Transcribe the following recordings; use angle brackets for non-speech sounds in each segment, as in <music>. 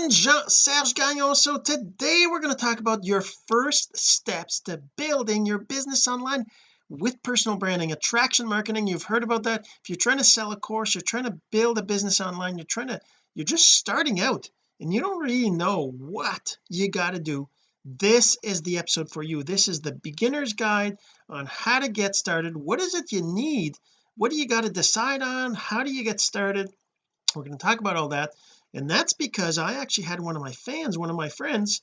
again Jean-Serge Gagnon. So today we're going to talk about your first steps to building your business online with personal branding attraction marketing. You've heard about that. If you're trying to sell a course you're trying to build a business online you're trying to you're just starting out and you don't really know what you got to do this is the episode for you. This is the beginner's guide on how to get started. What is it you need? What do you got to decide on? How do you get started? We're going to talk about all that and that's because I actually had one of my fans one of my friends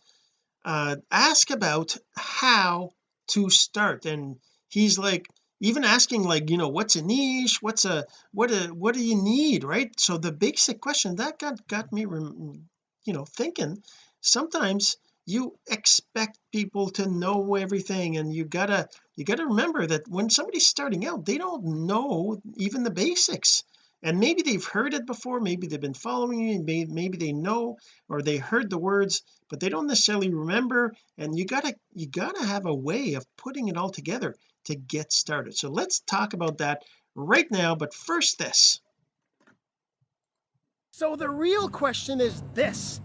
uh ask about how to start. And he's like even asking like you know what's a niche? What's a what a what do you need? Right? So the basic question that got got me you know thinking sometimes you expect people to know everything. And you gotta you gotta remember that when somebody's starting out they don't know even the basics and maybe they've heard it before maybe they've been following you maybe, maybe they know or they heard the words but they don't necessarily remember. And you gotta you gotta have a way of putting it all together to get started. So let's talk about that right now but first this. So the real question is this.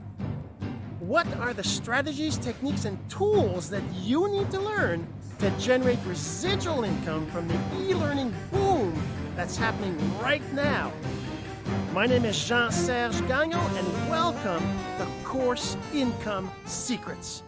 What are the strategies techniques and tools that you need to learn to generate residual income from the e-learning boom that's happening right now. My name is Jean-Serge Gagnon and welcome to Course Income Secrets.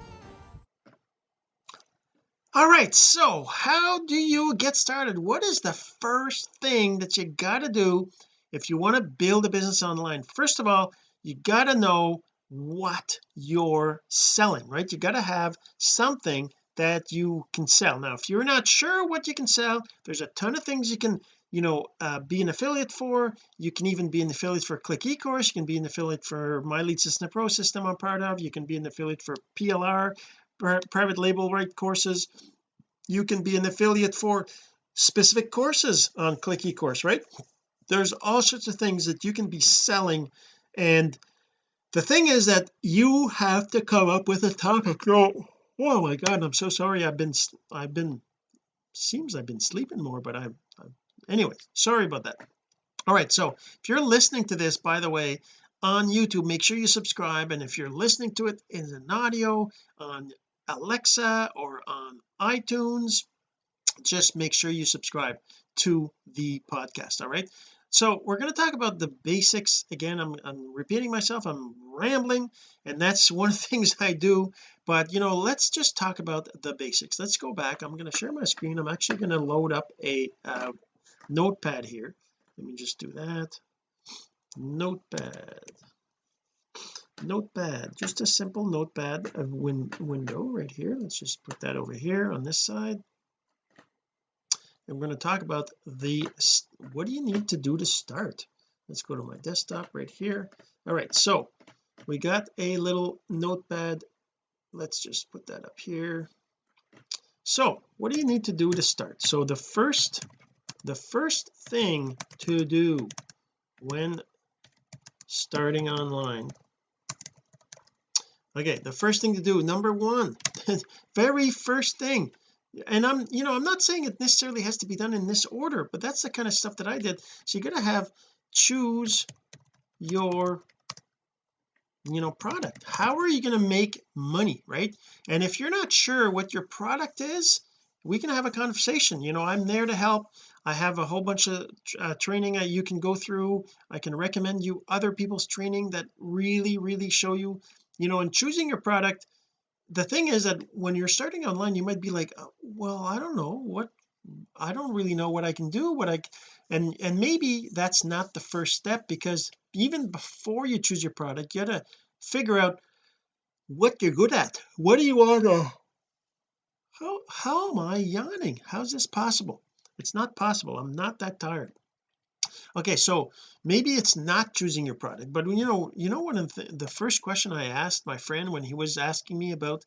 All right so how do you get started? What is the first thing that you got to do if you want to build a business online? First of all you got to know what you're selling right? You got to have something that you can sell. Now if you're not sure what you can sell there's a ton of things you can you know uh, be an affiliate for. You can even be an affiliate for click ecourse. You can be an affiliate for my lead system pro system I'm part of. You can be an affiliate for PLR private label right courses. You can be an affiliate for specific courses on click ecourse right? There's all sorts of things that you can be selling. And the thing is that you have to come up with a topic. Oh, oh my god I'm so sorry. I've been I've been seems I've been sleeping more but I've, anyway sorry about that. All right so if you're listening to this by the way on YouTube make sure you subscribe and if you're listening to it in an audio on Alexa or on iTunes just make sure you subscribe to the podcast all right? So we're going to talk about the basics. Again I'm, I'm repeating myself I'm rambling and that's one of the <laughs> things I do. But you know let's just talk about the basics. Let's go back. I'm going to share my screen. I'm actually going to load up a uh, notepad here. Let me just do that. Notepad. Notepad just a simple notepad of win window right here. Let's just put that over here on this side. And we're going to talk about the what do you need to do to start? Let's go to my desktop right here. All right so we got a little notepad. Let's just put that up here. So what do you need to do to start? So the first the first thing to do when starting online. Okay the first thing to do number one <laughs> very first thing and I'm you know I'm not saying it necessarily has to be done in this order but that's the kind of stuff that I did. So you're to have choose your you know product. How are you going to make money right? And if you're not sure what your product is we can have a conversation. You know I'm there to help I have a whole bunch of uh, training you can go through. I can recommend you other people's training that really really show you you know in choosing your product. The thing is that when you're starting online you might be like oh, well I don't know what I don't really know what I can do what I and and maybe that's not the first step because even before you choose your product you gotta figure out what you're good at. What do you want to how how am I yawning? How's this possible it's not possible. I'm not that tired. Okay so maybe it's not choosing your product but you know you know what the, the first question I asked my friend when he was asking me about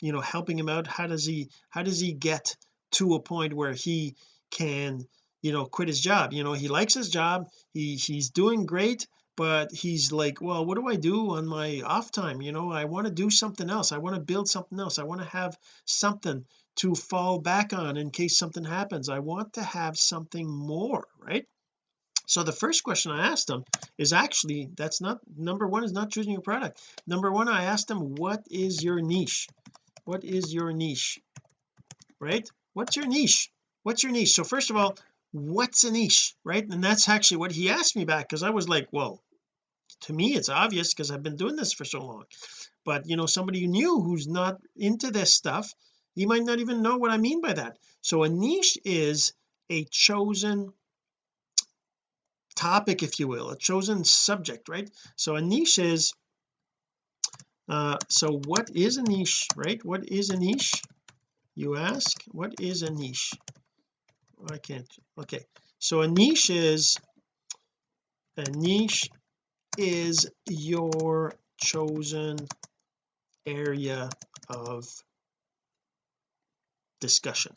you know helping him out how does he how does he get to a point where he can you know quit his job? You know he likes his job. He he's doing great but he's like well what do I do on my off time? You know I want to do something else. I want to build something else. I want to have something to fall back on in case something happens. I want to have something more right? So the first question I asked them is actually that's not number one is not choosing your product. Number one I asked them what is your niche? What is your niche? Right? What's your niche? What's your niche? So first of all what's a niche? Right? And that's actually what he asked me back because I was like well to me it's obvious because I've been doing this for so long. But you know somebody new who's not into this stuff he might not even know what I mean by that. So a niche is a chosen topic if you will a chosen subject right? So a niche is uh so what is a niche right? What is a niche you ask? What is a niche? I can't okay. So a niche is a niche is your chosen area of discussion.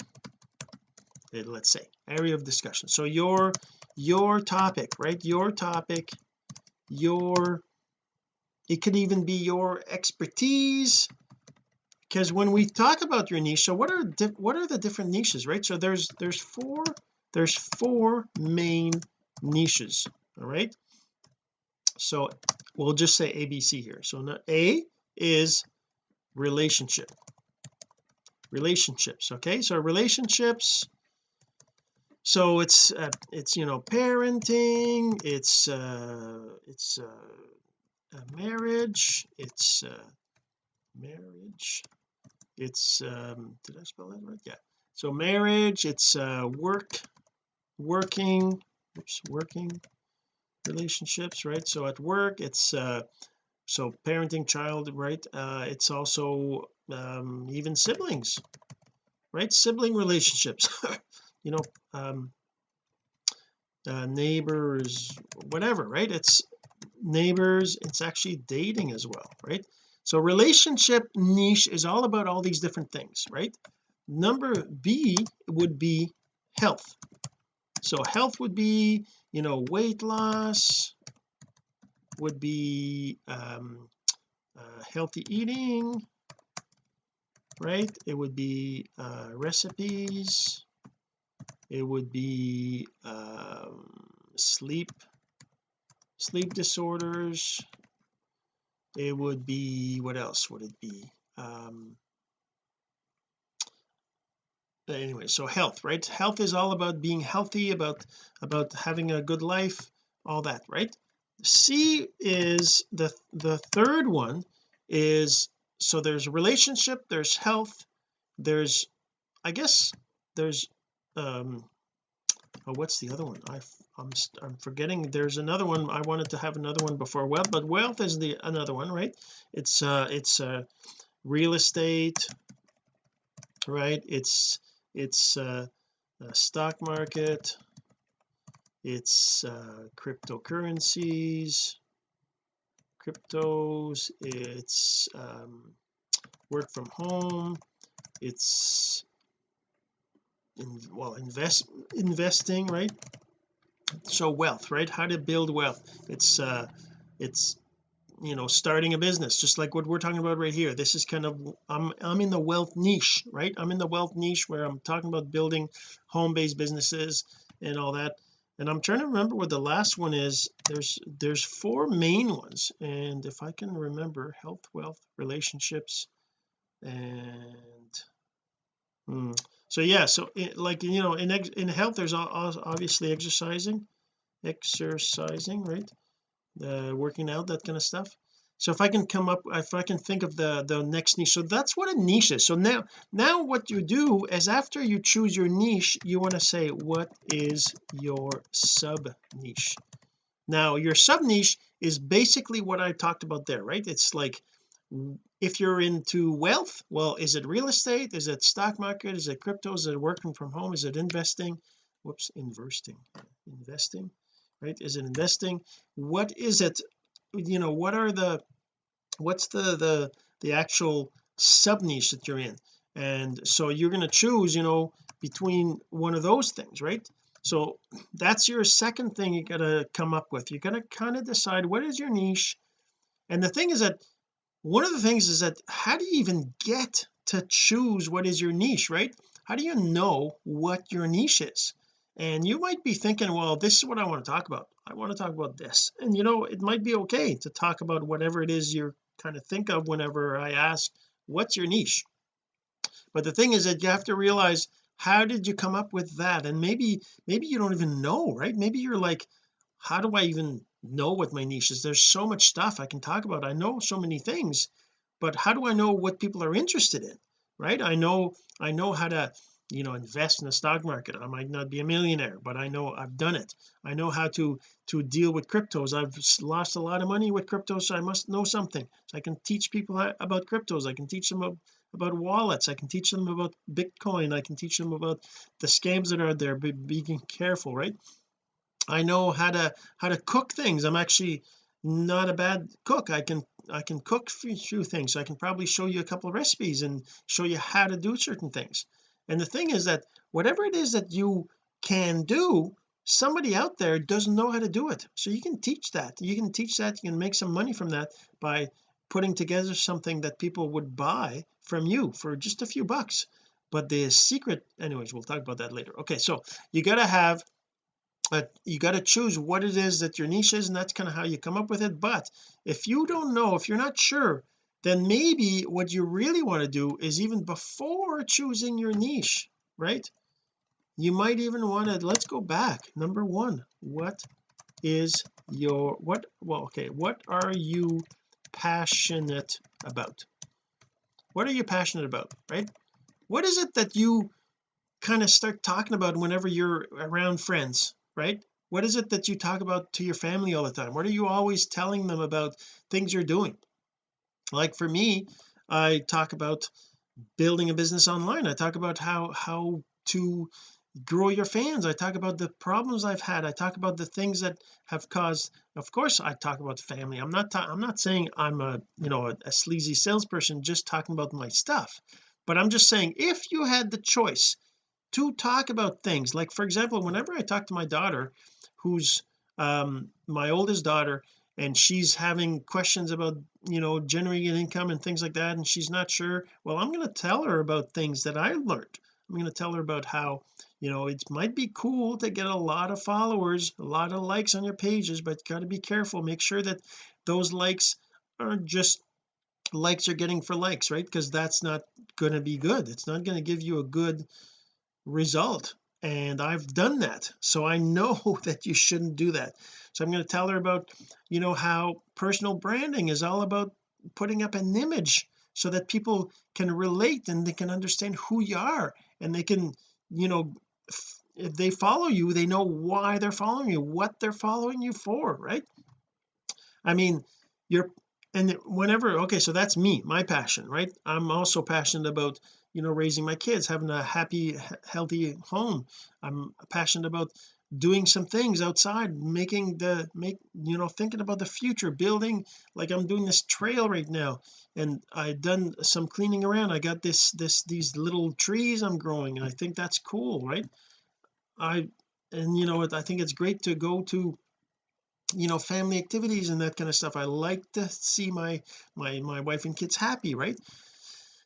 Uh, let's say area of discussion. So your your topic right? Your topic your it could even be your expertise. Because when we talk about your niche so what are what are the different niches right? So there's there's four there's four main niches all right? So we'll just say ABC here. So now A is relationship relationships okay? So relationships so it's uh, it's you know parenting it's uh it's uh, marriage it's uh marriage it's um did I spell that right? Yeah. So marriage it's uh work working oops working relationships right? So at work it's uh so parenting child right? Uh it's also um even siblings right? Sibling relationships. <laughs> You know um uh, neighbors whatever right? It's neighbors it's actually dating as well right? So relationship niche is all about all these different things right? Number B would be health. So health would be you know weight loss would be um uh, healthy eating right? It would be uh recipes. It would be um sleep sleep disorders. It would be what else would it be? Um anyway so health right? Health is all about being healthy about about having a good life all that right? C is the the third one is so there's relationship there's health there's I guess there's um oh what's the other one? I I'm I'm forgetting. There's another one. I wanted to have another one before wealth but wealth is the another one right? It's uh it's uh real estate right? It's it's uh stock market. It's uh cryptocurrencies cryptos it's um work from home it's in well invest investing right? So wealth right? How to build wealth. It's uh it's you know starting a business just like what we're talking about right here. This is kind of I'm I'm in the wealth niche right? I'm in the wealth niche where I'm talking about building home-based businesses and all that and I'm trying to remember what the last one is. There's there's four main ones. And if I can remember health wealth relationships and hmm, so yeah so it, like you know in in health there's obviously exercising exercising right? Uh, working out that kind of stuff so if I can come up if I can think of the the next niche so that's what a niche is. So now now what you do is after you choose your niche you want to say what is your sub niche now your sub niche is basically what I talked about there right? It's like if you're into wealth well is it real estate? Is it stock market? Is it crypto? Is it working from home? Is it investing? Whoops investing. Investing right? Is it investing? What is it you know what are the what's the the the actual sub niche that you're in? And so you're going to choose you know between one of those things right? So that's your second thing you got to come up with. You're going to kind of decide what is your niche. And the thing is that one of the things is that how do you even get to choose what is your niche right? How do you know what your niche is? And you might be thinking well this is what I want to talk about I want to talk about this. And you know it might be okay to talk about whatever it is you're kind of think of whenever I ask what's your niche? But the thing is that you have to realize how did you come up with that? And maybe maybe you don't even know right? Maybe you're like how do I even know what my niche is? There's so much stuff I can talk about. I know so many things but how do I know what people are interested in right? I know I know how to you know invest in the stock market. I might not be a millionaire but I know I've done it. I know how to to deal with cryptos. I've lost a lot of money with cryptos so I must know something. So I can teach people about cryptos. I can teach them about, about wallets. I can teach them about Bitcoin. I can teach them about the scams that are there. Be, being careful right? I know how to how to cook things. I'm actually not a bad cook. I can I can cook a few things. So I can probably show you a couple of recipes and show you how to do certain things and the thing is that whatever it is that you can do somebody out there doesn't know how to do it. So you can teach that. You can teach that. You can make some money from that by putting together something that people would buy from you for just a few bucks. But the secret anyways we'll talk about that later. Okay so you got to have a, you got to choose what it is that your niche is and that's kind of how you come up with it. But if you don't know if you're not sure then maybe what you really want to do is even before choosing your niche right? You might even want to let's go back. Number one what is your what well okay what are you passionate about? What are you passionate about right? What is it that you kind of start talking about whenever you're around friends right? What is it that you talk about to your family all the time? What are you always telling them about things you're doing like for me I talk about building a business online. I talk about how how to grow your fans. I talk about the problems I've had. I talk about the things that have caused of course I talk about family. I'm not I'm not saying I'm a you know a, a sleazy salesperson just talking about my stuff. But I'm just saying if you had the choice to talk about things like for example whenever I talk to my daughter who's um my oldest daughter and she's having questions about you know generating income and things like that and she's not sure well I'm going to tell her about things that I learned. I'm going to tell her about how you know it might be cool to get a lot of followers a lot of likes on your pages but got to be careful. Make sure that those likes aren't just likes you're getting for likes right? Because that's not going to be good. It's not going to give you a good result and I've done that. So I know <laughs> that you shouldn't do that. So I'm going to tell her about you know how personal branding is all about putting up an image so that people can relate and they can understand who you are and they can you know if they follow you they know why they're following you what they're following you for right? I mean you're and whenever okay so that's me my passion right? I'm also passionate about you know raising my kids having a happy healthy home. I'm passionate about doing some things outside making the make you know thinking about the future building like I'm doing this trail right now. And I've done some cleaning around. I got this this these little trees I'm growing and I think that's cool right? I and you know I think it's great to go to you know family activities and that kind of stuff. I like to see my my my wife and kids happy right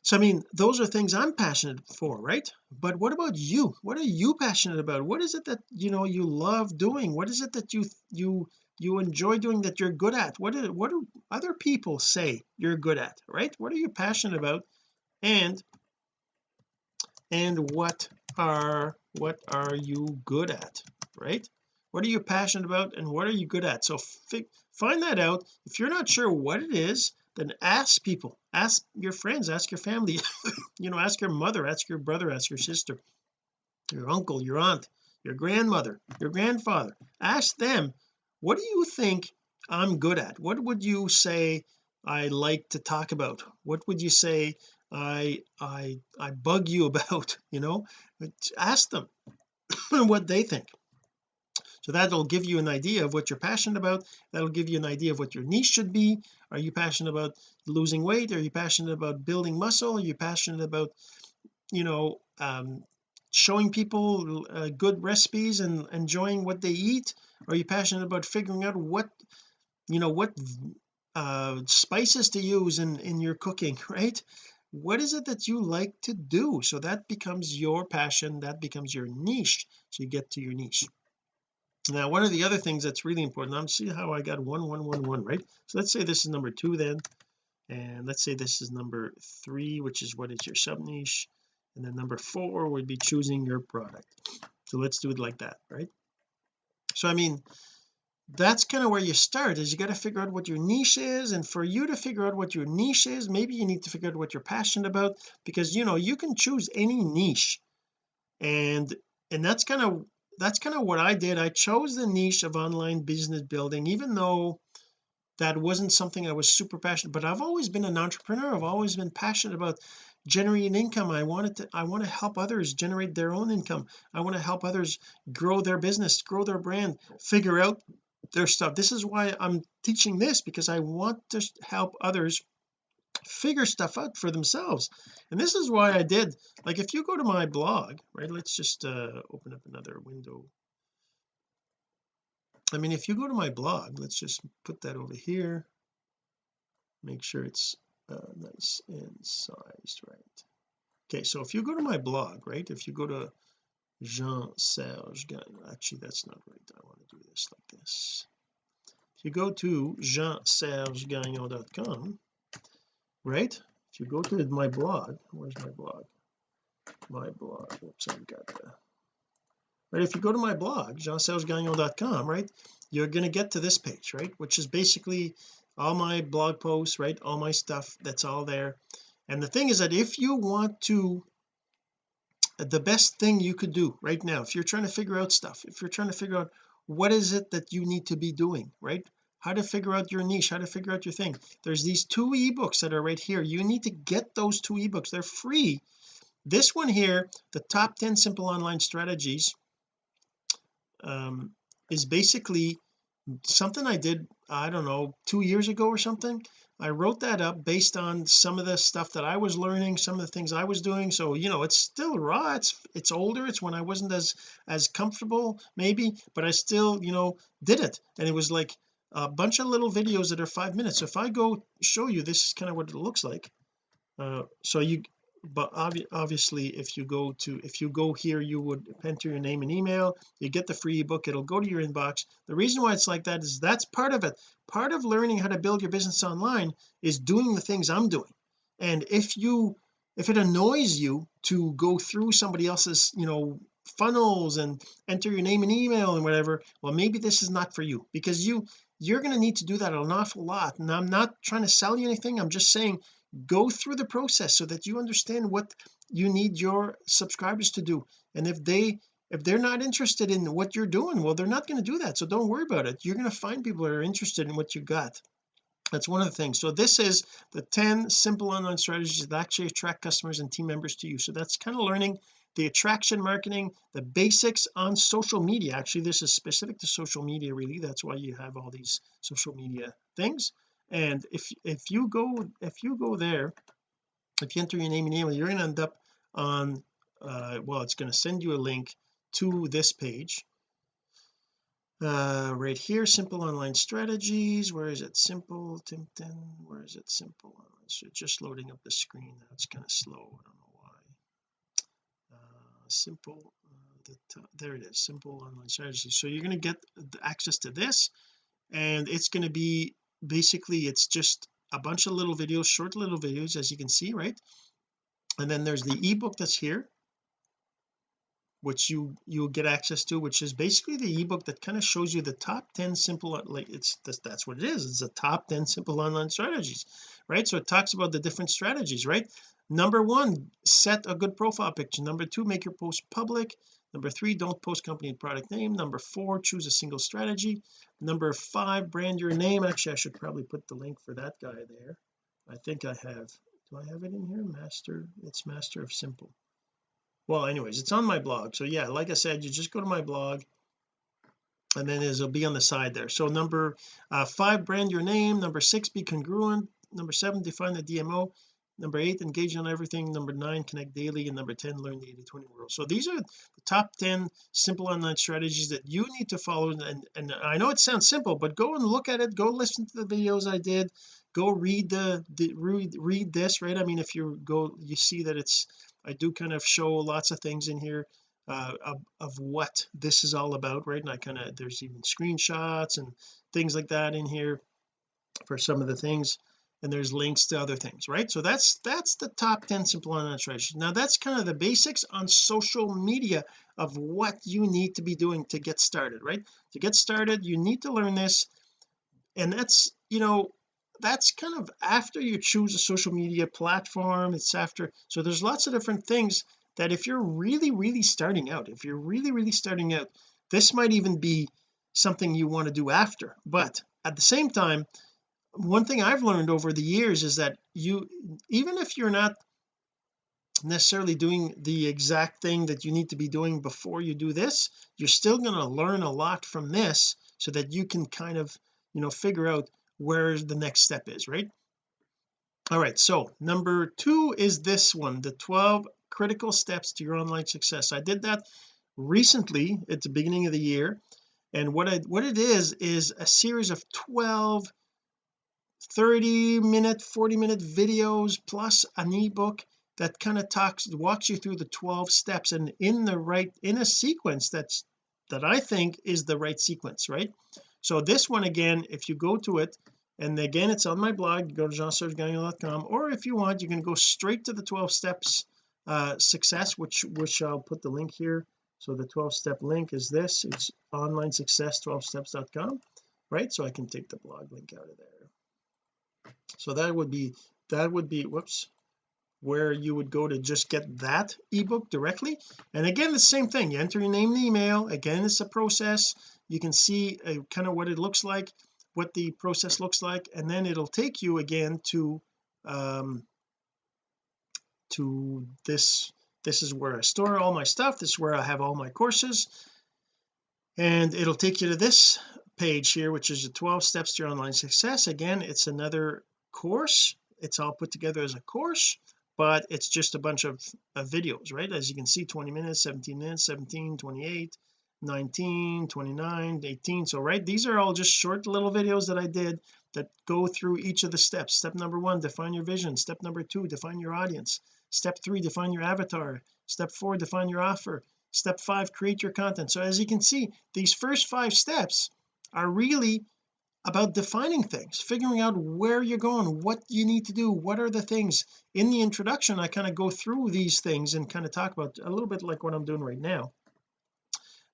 so I mean those are things I'm passionate for right? But what about you? What are you passionate about? What is it that you know you love doing? What is it that you you you enjoy doing that you're good at? What what do other people say you're good at right? What are you passionate about? And and what are what are you good at right? What are you passionate about and what are you good at? So find that out. If you're not sure what it is then ask people ask your friends ask your family <laughs> you know ask your mother ask your brother ask your sister your uncle your aunt your grandmother your grandfather. Ask them what do you think I'm good at? What would you say I like to talk about? What would you say I I I bug you <laughs> about? You know ask them <laughs> what they think so that'll give you an idea of what you're passionate about. That'll give you an idea of what your niche should be. Are you passionate about losing weight? Are you passionate about building muscle? Are you passionate about you know um, showing people uh, good recipes and enjoying what they eat? Are you passionate about figuring out what you know what uh spices to use in in your cooking <laughs> right? What is it that you like to do? So that becomes your passion. That becomes your niche. So you get to your niche now one of the other things that's really important I'm see how I got one one one one right? So let's say this is number two then and let's say this is number three which is what is your sub niche and then number four would be choosing your product. So let's do it like that right? So I mean that's kind of where you start is you got to figure out what your niche is and for you to figure out what your niche is maybe you need to figure out what you're passionate about because you know you can choose any niche and and that's kind of that's kind of what I did. I chose the niche of online business building even though that wasn't something I was super passionate but I've always been an entrepreneur. I've always been passionate about generating income. I wanted to I want to help others generate their own income. I want to help others grow their business grow their brand figure out their stuff. This is why I'm teaching this because I want to help others figure stuff out for themselves. And this is why I did like if you go to my blog right let's just uh open up another window. I mean if you go to my blog let's just put that over here. Make sure it's uh, nice and sized right. Okay so if you go to my blog right if you go to Jean Serge Gagnon actually that's not right I want to do this like this. If you go to jeansergegagnon.com right? If you go to my blog where's my blog? My blog oops I've got right if you go to my blog jeansergegagnon.com right you're going to get to this page right which is basically all my blog posts right all my stuff that's all there. And the thing is that if you want to uh, the best thing you could do right now if you're trying to figure out stuff if you're trying to figure out what is it that you need to be doing right how to figure out your niche how to figure out your thing. There's these two ebooks that are right here. You need to get those two ebooks. They're free. This one here the top 10 simple online strategies um, is basically something I did I don't know two years ago or something. I wrote that up based on some of the stuff that I was learning some of the things I was doing. So you know it's still raw. It's it's older. It's when I wasn't as as comfortable maybe but I still you know did it. And it was like a bunch of little videos that are five minutes. So if I go show you this is kind of what it looks like. Uh, so you but obvi obviously if you go to if you go here you would enter your name and email. You get the free ebook. It'll go to your inbox. The reason why it's like that is that's part of it. Part of learning how to build your business online is doing the things I'm doing. And if you if it annoys you to go through somebody else's you know funnels and enter your name and email and whatever well maybe this is not for you because you you're going to need to do that an awful lot. And I'm not trying to sell you anything. I'm just saying go through the process so that you understand what you need your subscribers to do. And if they if they're not interested in what you're doing well they're not going to do that. So don't worry about it. You're going to find people that are interested in what you got. That's one of the things. So this is the 10 simple online strategies that actually attract customers and team members to you. So that's kind of learning the attraction marketing the basics on social media. Actually this is specific to social media really. That's why you have all these social media things. And if if you go if you go there if you enter your name and email you're going to end up on uh well it's going to send you a link to this page. Uh right here simple online strategies. Where is it? Simple Timpton where is it? Simple just loading up the screen. That's kind of slow. I don't know simple uh, the there it is simple online strategies so you're going to get access to this and it's going to be basically it's just a bunch of little videos short little videos as you can see right? And then there's the ebook that's here which you you'll get access to which is basically the ebook that kind of shows you the top 10 simple like it's that's, that's what it is it's the top 10 simple online strategies right? So it talks about the different strategies right number one set a good profile picture. Number two make your post public. Number three don't post company product name. Number four choose a single strategy. Number five brand your name. Actually I should probably put the link for that guy there. I think I have do I have it in here? Master it's master of simple. Well anyways it's on my blog. So yeah like I said you just go to my blog and then it'll be on the side there. So number uh, five brand your name. Number six be congruent. Number seven define the DMO number eight engage on everything. Number nine connect daily. And number 10 learn the 80 20 rule so these are the top 10 simple online strategies that you need to follow. And and I know it sounds simple but go and look at it. Go listen to the videos I did. Go read the, the read, read this right? I mean if you go you see that it's I do kind of show lots of things in here uh, of, of what this is all about right? And I kind of there's even screenshots and things like that in here for some of the things and there's links to other things right? So that's that's the top 10 simple online strategies now that's kind of the basics on social media of what you need to be doing to get started right? To get started you need to learn this. And that's you know that's kind of after you choose a social media platform it's after so there's lots of different things that if you're really really starting out if you're really really starting out this might even be something you want to do after. But at the same time one thing I've learned over the years is that you even if you're not necessarily doing the exact thing that you need to be doing before you do this you're still going to learn a lot from this so that you can kind of you know figure out where the next step is right? All right so number two is this one the 12 critical steps to your online success. I did that recently at the beginning of the year and what I what it is is a series of 12 30 minute 40 minute videos plus an ebook that kind of talks walks you through the 12 steps and in the right in a sequence that's that I think is the right sequence right? So this one again if you go to it and again it's on my blog go to jeansergegagnon.com or if you want you can go straight to the 12 steps uh success which which I'll put the link here. So the 12 step link is this it's online success 12 steps.com right? So I can take the blog link out of there so that would be that would be whoops where you would go to just get that ebook directly. And again the same thing. You enter your name and email. Again it's a process. You can see uh, kind of what it looks like what the process looks like and then it'll take you again to um to this this is where I store all my stuff. This is where I have all my courses. And it'll take you to this page here which is the 12 steps to your online success. Again it's another course. It's all put together as a course but it's just a bunch of, of videos right? As you can see 20 minutes 17 minutes 17 28 19 29 18 so right these are all just short little videos that I did that go through each of the steps. Step number one define your vision. Step number two define your audience. Step three define your avatar. Step four define your offer. Step five create your content. So as you can see these first five steps are really about defining things figuring out where you're going what you need to do what are the things. In the introduction I kind of go through these things and kind of talk about a little bit like what I'm doing right now.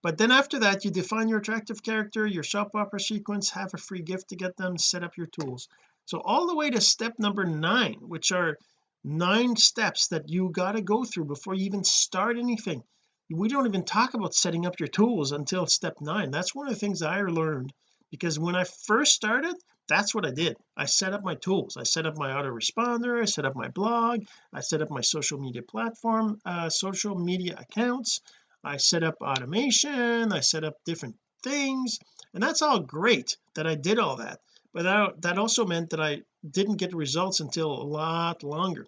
But then after that you define your attractive character your soap opera sequence have a free gift to get them set up your tools. So all the way to step number nine which are nine steps that you got to go through before you even start anything we don't even talk about setting up your tools until step nine. That's one of the things I learned because when I first started that's what I did. I set up my tools. I set up my autoresponder I set up my blog I set up my social media platform uh, social media accounts. I set up automation I set up different things and that's all great that I did all that. But that, that also meant that I didn't get results until a lot longer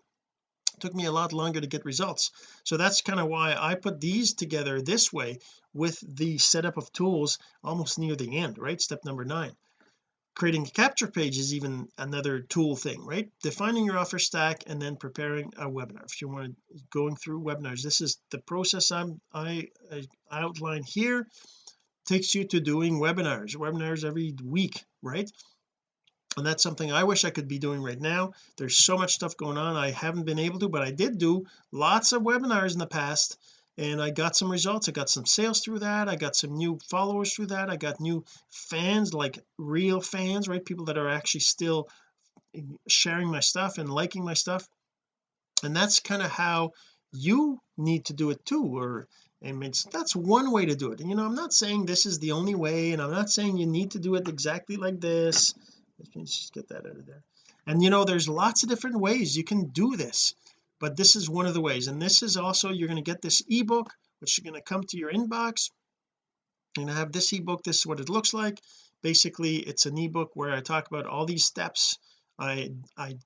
took me a lot longer to get results. So that's kind of why I put these together this way with the setup of tools almost near the end right? Step number nine. Creating a capture page is even another tool thing right? Defining your offer stack and then preparing a webinar. If you want to going through webinars this is the process I'm I, I outline here. Takes you to doing webinars webinars every week right and that's something I wish I could be doing right now. There's so much stuff going on I haven't been able to but I did do lots of webinars in the past and I got some results. I got some sales through that I got some new followers through that I got new fans like real fans right? People that are actually still sharing my stuff and liking my stuff. And that's kind of how you need to do it too or I mean that's one way to do it. And you know I'm not saying this is the only way and I'm not saying you need to do it exactly like this let's just get that out of there. And you know there's lots of different ways you can do this but this is one of the ways. And this is also you're going to get this ebook which is going to come to your inbox. Going to have this ebook this is what it looks like. Basically it's an ebook where I talk about all these steps I I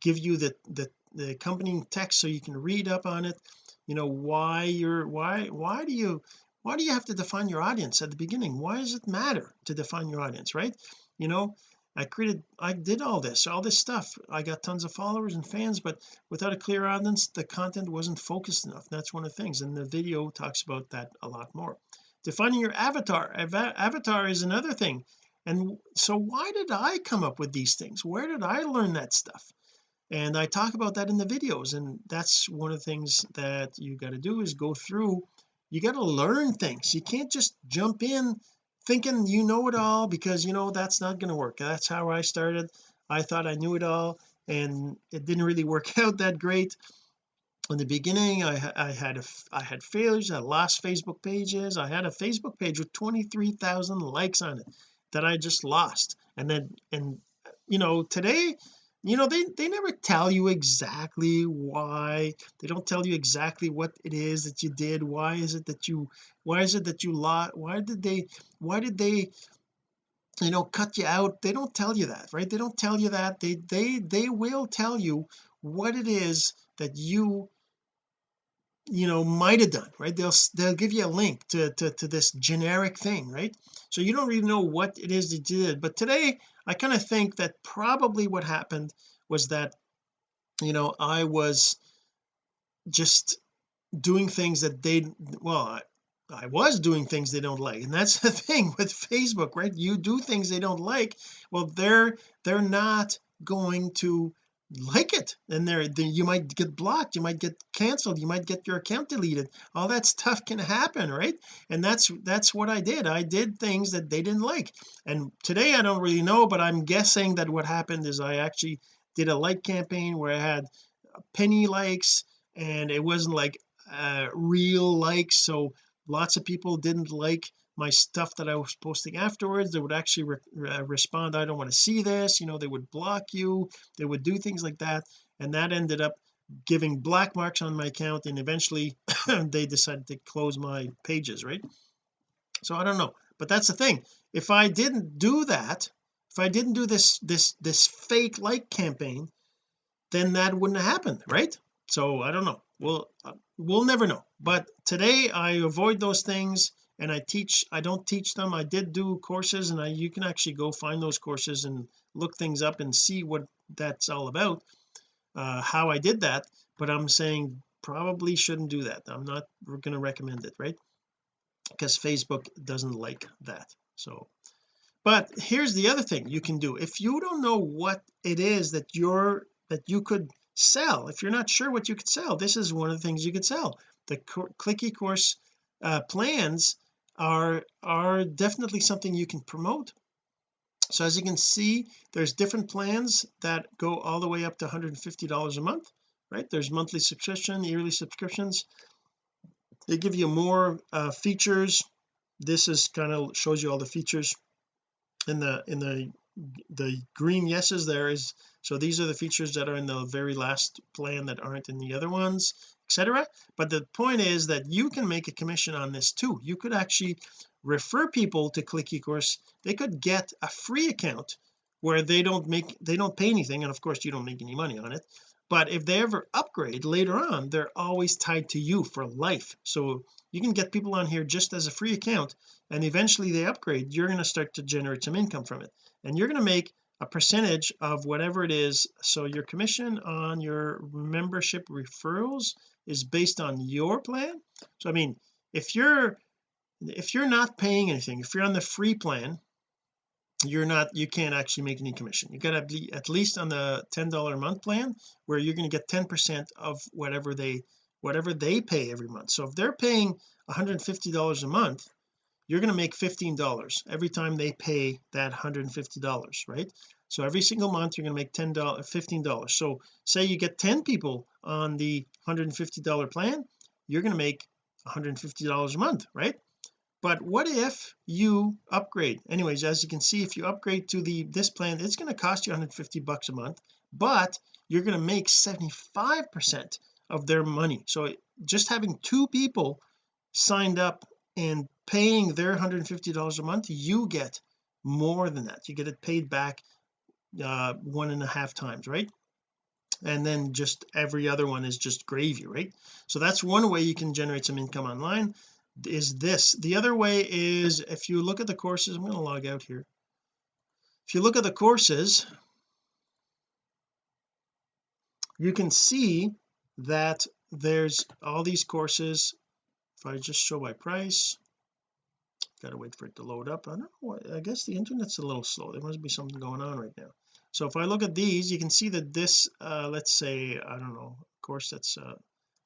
give you the the, the accompanying text so you can read up on it. You know why you're why why do you why do you have to define your audience at the beginning? Why does it matter to define your audience right? You know I created I did all this all this stuff. I got tons of followers and fans but without a clear audience the content wasn't focused enough. That's one of the things and the video talks about that a lot more. Defining your avatar avatar is another thing. And so why did I come up with these things? Where did I learn that stuff? And I talk about that in the videos and that's one of the things that you got to do is go through. You got to learn things. You can't just jump in thinking you know it all because you know that's not going to work. That's how I started. I thought I knew it all and it didn't really work <laughs> out that great. In the beginning I, I had a, I had failures I lost Facebook pages. I had a Facebook page with 23,000 likes on it that I just lost. And then and you know today you know they they never tell you exactly why they don't tell you exactly what it is that you did why is it that you why is it that you lost why did they why did they you know cut you out? They don't tell you that right? They don't tell you that. They they they will tell you what it is that you you know might have done right? They'll they'll give you a link to, to to this generic thing right? So you don't really know what it is you did. But today I kind of think that probably what happened was that you know I was just doing things that they well I, I was doing things they don't like. And that's <laughs> the thing with Facebook right? You do things they don't like. Well they're they're not going to like it. And there you might get blocked you might get canceled you might get your account deleted. All that stuff can happen right? And that's that's what I did. I did things that they didn't like. And today I don't really know but I'm guessing that what happened is I actually did a like campaign where I had penny likes and it wasn't like uh, real likes. So lots of people didn't like my stuff that I was posting afterwards they would actually re uh, respond I don't want to see this you know they would block you they would do things like that and that ended up giving black marks on my account and eventually <coughs> they decided to close my pages right? So I don't know but that's the thing. If I didn't do that if I didn't do this this this fake like campaign then that wouldn't have happened right? So I don't know. We'll uh, we'll never know. But today I avoid those things and I teach I don't teach them. I did do courses and I you can actually go find those courses and look things up and see what that's all about uh how I did that. But I'm saying probably shouldn't do that. I'm not going to recommend it right? Because Facebook doesn't like that so. But here's the other thing you can do. If you don't know what it is that you're that you could sell if you're not sure what you could sell this is one of the things you could sell. The click ecourse uh, plans are are definitely something you can promote. So as you can see there's different plans that go all the way up to 150 dollars a month right? There's monthly subscription yearly subscriptions. They give you more uh, features. This is kind of shows you all the features. In the in the the green yeses there is so these are the features that are in the very last plan that aren't in the other ones etc but the point is that you can make a commission on this too. You could actually refer people to click ecourse they could get a free account where they don't make they don't pay anything and of course you don't make any money on it. But if they ever upgrade later on they're always tied to you for life. So you can get people on here just as a free account and eventually they upgrade you're going to start to generate some income from it. And you're going to make a percentage of whatever it is. So your commission on your membership referrals is based on your plan. So I mean if you're if you're not paying anything if you're on the free plan you're not you can't actually make any commission. You got to be at least on the ten dollar a month plan where you're going to get 10 percent of whatever they whatever they pay every month. So if they're paying 150 dollars a month you're going to make 15 dollars every time they pay that 150 dollars right? So every single month you're going to make 10 dollars 15 dollars. So say you get 10 people on the 150 dollar plan you're going to make 150 dollars a month right? But what if you upgrade? Anyways as you can see if you upgrade to the this plan it's going to cost you 150 bucks a month but you're going to make 75 percent of their money. So just having two people signed up and paying their 150 dollars a month you get more than that. You get it paid back uh one and a half times right? And then just every other one is just gravy right? So that's one way you can generate some income online is this. The other way is if you look at the courses I'm going to log out here. If you look at the courses you can see that there's all these courses if I just show by price gotta wait for it to load up. I don't know what I guess the internet's a little slow. There must be something going on right now. So if I look at these you can see that this uh let's say I don't know of course that's a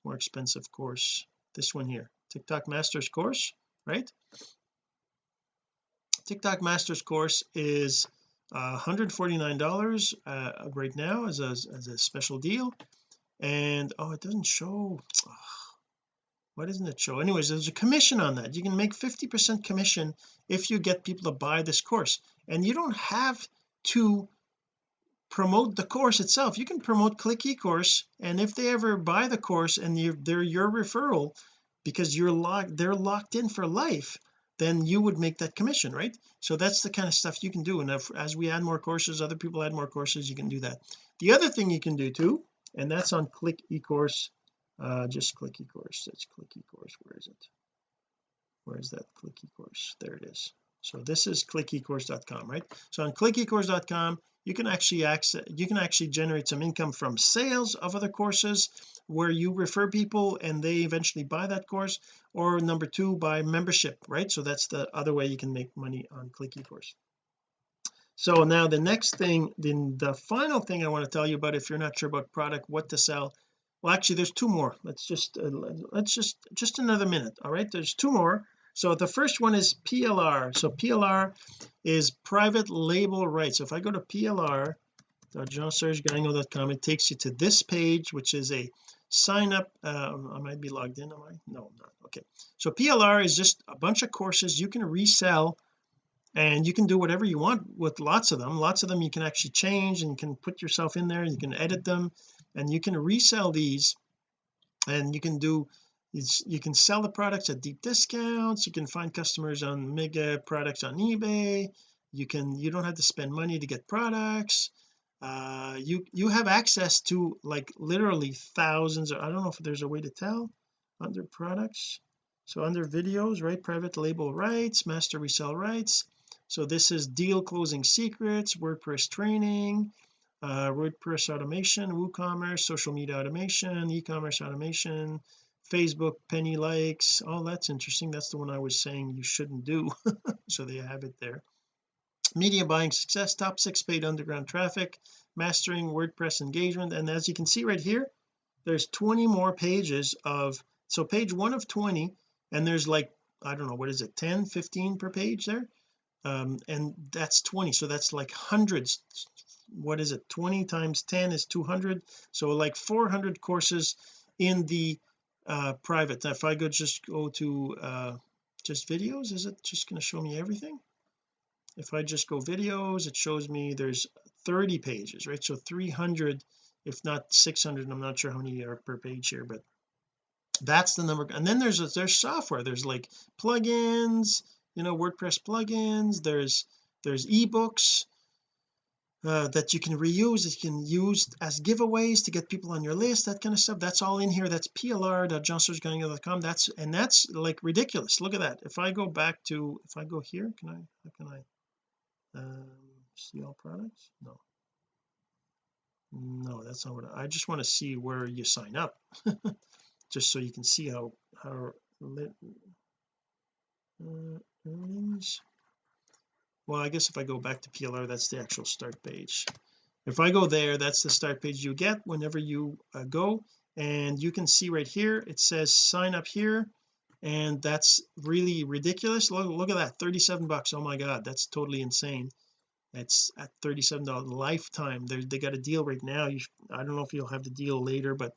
more expensive course this one here TikTok Masters course right? TikTok Masters course is uh, $149 uh, right now as a, as a special deal. And oh it doesn't show oh, why doesn't it show? Anyways there's a commission on that. You can make 50 percent commission if you get people to buy this course. And you don't have to promote the course itself. You can promote click ecourse and if they ever buy the course and they're your referral because you're locked they're locked in for life then you would make that commission right? So that's the kind of stuff you can do. And if, as we add more courses other people add more courses you can do that. The other thing you can do too and that's on click ecourse uh just click ecourse that's click ecourse where is it? Where is that click ecourse there it is. So this is clickecourse.com right? So on clickecourse.com you can actually access you can actually generate some income from sales of other courses where you refer people and they eventually buy that course. Or number two by membership right? So that's the other way you can make money on click ecourse so now the next thing then the final thing I want to tell you about if you're not sure about product what to sell well actually there's two more. Let's just uh, let's just just another minute all right? There's two more. So the first one is PLR so PLR is private label rights. So if I go to PLR it takes you to this page which is a sign up um, I might be logged in am I? No I'm not. Okay. So PLR is just a bunch of courses you can resell and you can do whatever you want with lots of them. Lots of them you can actually change and you can put yourself in there you can edit them and you can resell these and you can do you can sell the products at deep discounts. You can find customers on mega products on eBay. You can you don't have to spend money to get products. Uh you you have access to like literally thousands I don't know if there's a way to tell under products. So under videos right private label rights master resell rights. So this is deal closing secrets WordPress training uh WordPress automation WooCommerce social media automation e-commerce automation Facebook penny likes oh that's interesting. That's the one I was saying you shouldn't do. <laughs> So they have it there. Media buying success top six paid underground traffic mastering WordPress engagement. And as you can see right here there's 20 more pages of so page one of 20 and there's like I don't know what is it 10 15 per page there? Um and that's 20 so that's like hundreds what is it 20 times 10 is 200 so like 400 courses in the uh private. If I go just go to uh just videos is it just going to show me everything? If I just go videos it shows me there's 30 pages right? So 300 if not 600 I'm not sure how many are per page here but that's the number. And then there's there's software. There's like plugins you know WordPress plugins. There's there's ebooks uh, that you can reuse you can use as giveaways to get people on your list that kind of stuff. That's all in here. That's plr.jeansergegagnon.com that's and that's like ridiculous. Look at that. If I go back to if I go here can I how can I um, see all products? No. No that's not what I, I just want to see where you sign up. <laughs> Just so you can see how how uh, earnings well I guess if I go back to PLR that's the actual start page. If I go there that's the start page you get whenever you uh, go. And you can see right here it says sign up here. And that's really ridiculous. Look, look at that 37 bucks. Oh my god that's totally insane. It's at 37 dollars lifetime. They they got a deal right now. You I don't know if you'll have the deal later but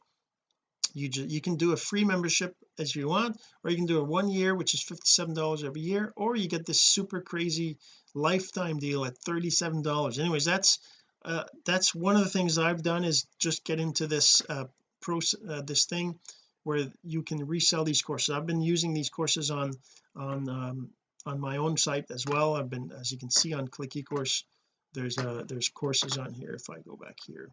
you just you can do a free membership as you want or you can do a one year which is 57 dollars every year or you get this super crazy lifetime deal at 37 dollars. Anyways that's uh, that's one of the things I've done is just get into this uh, pro uh, this thing where you can resell these courses. I've been using these courses on on um, on my own site as well. I've been as you can see on click ecourse there's uh there's courses on here. If I go back here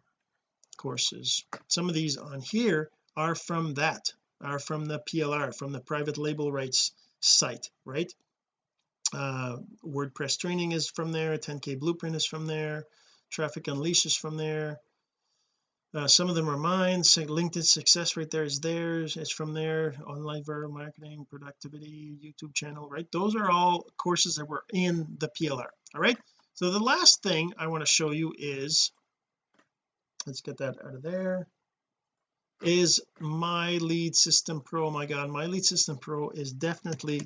courses some of these on here are from that are from the PLR from the private label rights site right? Uh WordPress training is from there 10k blueprint is from there traffic unleash is from there. Uh, some of them are mine LinkedIn success right there is theirs it's from there online viral marketing productivity YouTube channel right? Those are all courses that were in the PLR all right? So the last thing I want to show you is let's get that out of there is my lead system pro my god my lead system pro is definitely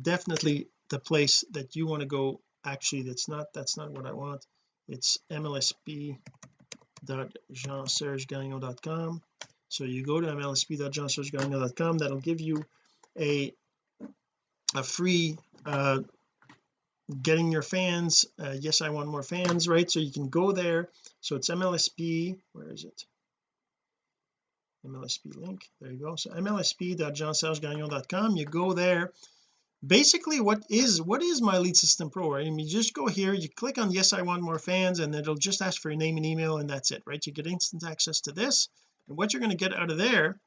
definitely the place that you want to go. Actually that's not that's not what I want. It's mlsp.jeansergegagnon.com so you go to mlsp.jeansergegagnon.com that'll give you a a free uh getting your fans uh, yes I want more fans right? So you can go there. So it's MLSP where is it MLSP link. There you go. So mlsp.jeansergegagnon.com you go there. Basically what is what is my lead system pro I mean you just go here you click on yes I want more fans and it'll just ask for your name and email and that's it right? You get instant access to this. And what you're going to get out of there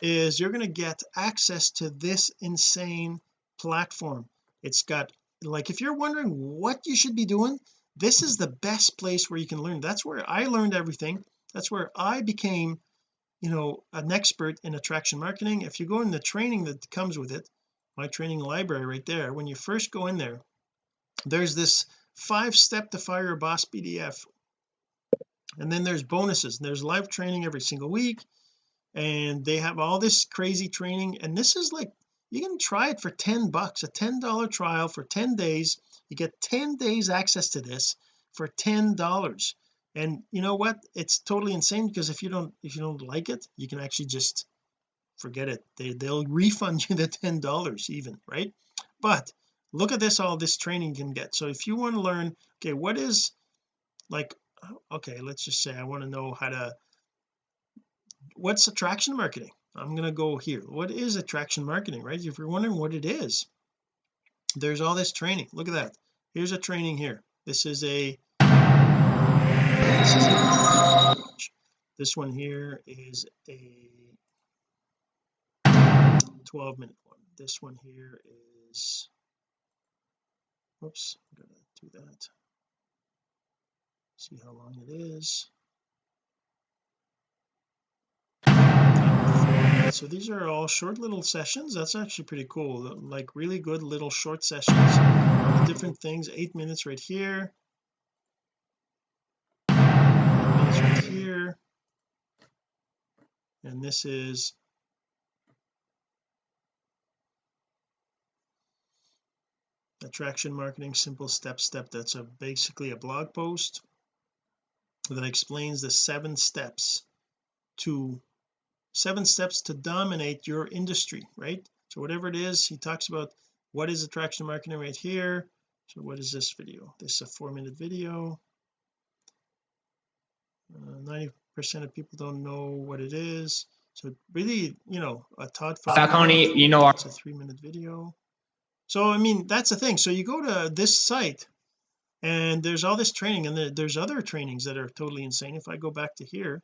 is you're going to get access to this insane platform. It's got like if you're wondering what you should be doing this is the best place where you can learn. That's where I learned everything. That's where I became you know an expert in attraction marketing if you go in the training that comes with it my training library right there when you first go in there there's this five step to fire your boss PDF and then there's bonuses and there's live training every single week and they have all this crazy training and this is like you can try it for 10 bucks a 10 dollar trial for 10 days you get 10 days access to this for 10 dollars and you know what? It's totally insane because if you don't if you don't like it you can actually just forget it. They they'll refund <laughs> you the ten dollars even right? But look at this all this training can get. So if you want to learn okay what is like okay let's just say I want to know how to what's attraction marketing? I'm going to go here. What is attraction marketing right? If you're wondering what it is there's all this training. Look at that. Here's a training here. This is a this, is a, this one here is a 12 minute one. This one here is oops I'm gonna do that. See how long it is. So these are all short little sessions. That's actually pretty cool. Like really good little short sessions. Different things. Eight minutes right here here. And this is attraction marketing simple step step. That's a basically a blog post that explains the seven steps to seven steps to dominate your industry right? So whatever it is he talks about what is attraction marketing right here. So what is this video? This is a four minute video 90 uh, percent of people don't know what it is. So really you know a Todd Falcone you know it's a three minute video. So I mean that's the thing. So you go to this site and there's all this training and there's other trainings that are totally insane. If I go back to here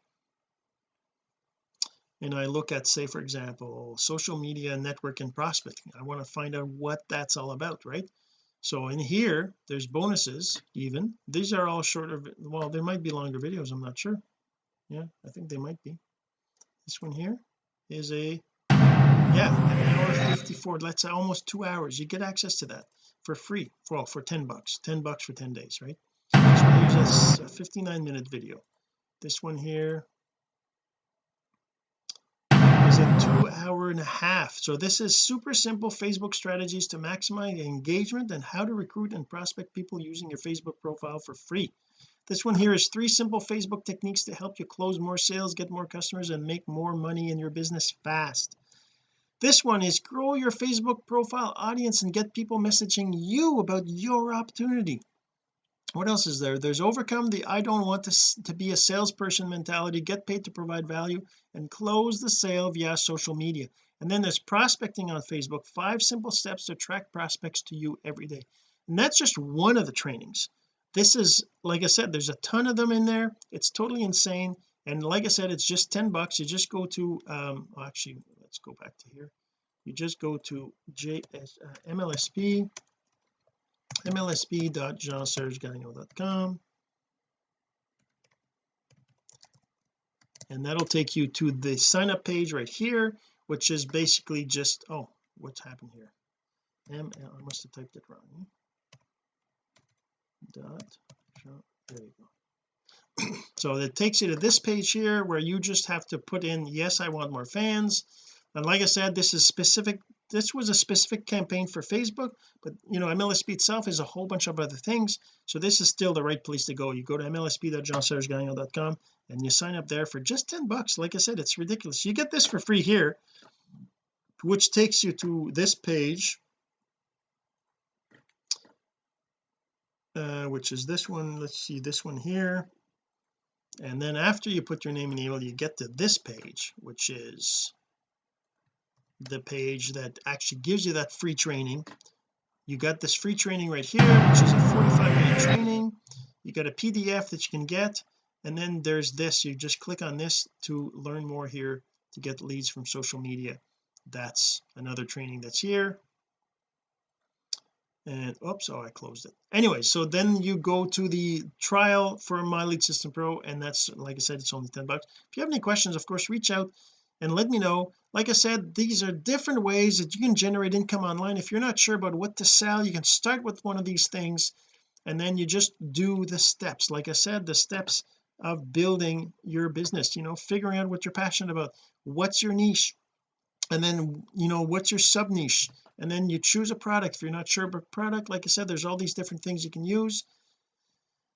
and I look at say for example social media network and prospecting I want to find out what that's all about right so in here there's bonuses even. These are all shorter well there might be longer videos I'm not sure. Yeah I think they might be. This one here is a yeah an hour 54 let's say almost two hours. You get access to that for free. Well for 10 bucks. 10 bucks for 10 days right? This one here's a 59 minute video. This one here two hour and a half. So this is super simple Facebook strategies to maximize engagement and how to recruit and prospect people using your Facebook profile for free. This one here is three simple Facebook techniques to help you close more sales get more customers and make more money in your business fast. This one is grow your Facebook profile audience and get people messaging you about your opportunity what else is there? There's overcome the I don't want to, to be a salesperson mentality get paid to provide value and close the sale via social media. And then there's prospecting on Facebook five simple steps to attract prospects to you every day. And that's just one of the trainings. This is like I said there's a ton of them in there. It's totally insane. And like I said it's just 10 bucks. You just go to um actually let's go back to here. You just go to JS uh, MLSP mlsp.jeansergegagnon.com and that'll take you to the sign up page right here which is basically just oh what's happened here? Ml I must have typed it wrong. Dot there you go. <clears throat> So it takes you to this page here where you just have to put in yes I want more fans. And like I said this is specific this was a specific campaign for Facebook but you know MLSP itself is a whole bunch of other things. So this is still the right place to go. You go to mlsp.jeansergegagnon.com and you sign up there for just 10 bucks. Like I said it's ridiculous. You get this for free here which takes you to this page uh, which is this one. Let's see this one here. And then after you put your name and email you get to this page which is the page that actually gives you that free training. You got this free training right here which is a 45 minute training. You got a PDF that you can get and then there's this. You just click on this to learn more here to get leads from social media. That's another training that's here. And oops oh I closed it. Anyway so then you go to the trial for my lead system pro and that's like I said it's only 10 bucks. If you have any questions of course reach out and let me know like I said these are different ways that you can generate income online. If you're not sure about what to sell you can start with one of these things and then you just do the steps. Like I said the steps of building your business you know figuring out what you're passionate about what's your niche and then you know what's your sub niche and then you choose a product. If you're not sure about product like I said there's all these different things you can use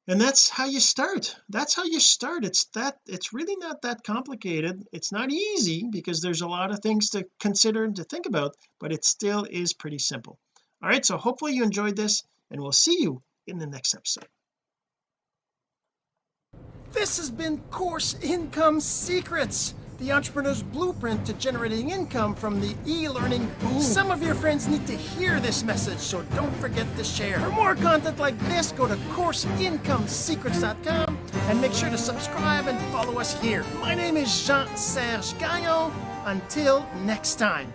and that's how you start. That's how you start. It's that it's really not that complicated. It's not easy because there's a lot of things to consider and to think about but it still is pretty simple. All right so hopefully you enjoyed this and we'll see you in the next episode. This has been course income secrets the entrepreneur's blueprint to generating income from the e-learning boom. Some of your friends need to hear this message, so don't forget to share. For more content like this, go to CourseIncomeSecrets.com and make sure to subscribe and follow us here. My name is Jean-Serge Gagnon. Until next time.